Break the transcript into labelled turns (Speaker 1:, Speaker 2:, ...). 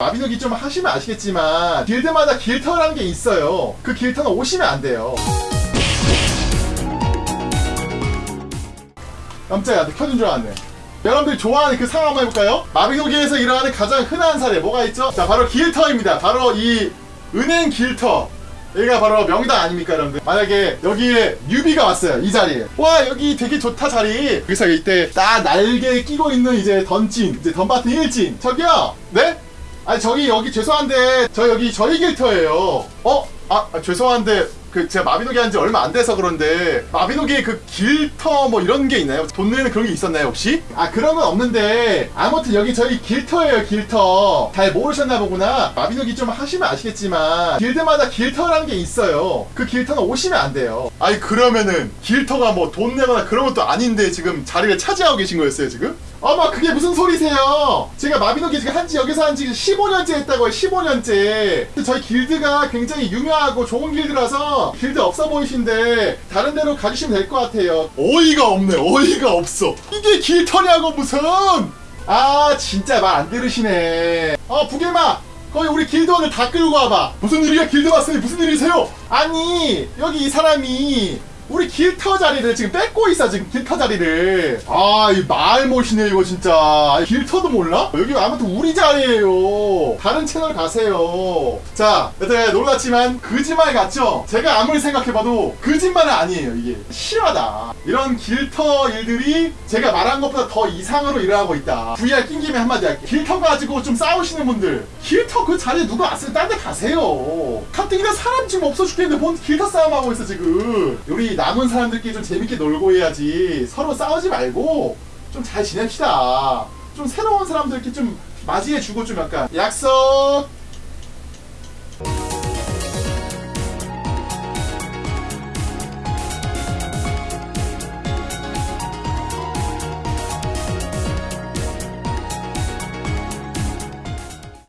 Speaker 1: 마비노기 좀 하시면 아시겠지만 길드마다 길터라는 게 있어요. 그 길터는 오시면 안 돼요. 깜짝이야 나 켜준 줄 알았네. 여러분들이 좋아하는 그 상황 한번 해볼까요? 마비노기에서 일어나는 가장 흔한 사례 뭐가 있죠? 자 바로 길터입니다. 바로 이 은행 길터. 여기가 바로 명당 아닙니까 여러분들? 만약에 여기에 뉴비가 왔어요 이 자리에. 와 여기 되게 좋다 자리. 그래서 이때 딱 날개 끼고 있는 이제 던진 이제 던바튼 일진. 저기요! 네? 아니 저기 여기 죄송한데 저 여기 저희 길터예요 어? 아, 아, 죄송한데 그 제가 마비노기 한 지 얼마 안 돼서 그런데 마비노기 그 길터 뭐 이런 게 있나요? 돈 내는 그런 게 있었나요 혹시? 아 그런 건 없는데 아무튼 여기 저희 길터예요 길터 잘 모르셨나 보구나 마비노기 좀 하시면 아시겠지만 길드마다 길터라는 게 있어요 그 길터는 오시면 안 돼요 아니 그러면은 길터가 뭐 돈 내거나 그런 것도 아닌데 지금 자리를 차지하고 계신 거였어요 지금? 어머 그게 무슨 소리세요 제가 마비노기 지금 한지 여기서 한 지 15년째 했다고요 15년째 저희 길드가 굉장히 유명하고 좋은 길드라서 길드 없어 보이신데 다른 데로 가주시면 될 것 같아요. 어이가 없네 어이가 없어. 이게 길터냐고 무슨? 아 진짜 말 안 들으시네. 어 부길마 거기 우리 길드원을 다 끌고 와봐. 무슨 일이야? 길드 왔으니 무슨 일이세요? 아니 여기 이 사람이 우리 길터 자리를 지금 뺏고 있어 지금 길터 자리를. 아 이 말못이네 이거 진짜. 아이, 길터도 몰라? 여기 아무튼 우리 자리예요. 다른 채널 가세요. 자 여튼 놀랐지만 거짓말 같죠? 제가 아무리 생각해봐도 거짓말은 아니에요 이게. 실화다. 이런 길터 일들이 제가 말한 것보다 더 이상으로 일어나고 있다. VR 낀 김에 한마디 할게 길터 가지고 좀 싸우시는 분들. 길터 그 자리에 누가 왔으면 딴 데 가세요. 가뜩이나 사람 지금 없어 죽겠는데 뭔 길터 싸움하고 있어 지금. 우리 남은 사람들끼리 좀 재밌게 놀고 해야지. 서로 싸우지 말고 좀 잘 지냅시다. 좀 새로운 사람들끼리 좀 맞이해주고 좀 약간 약속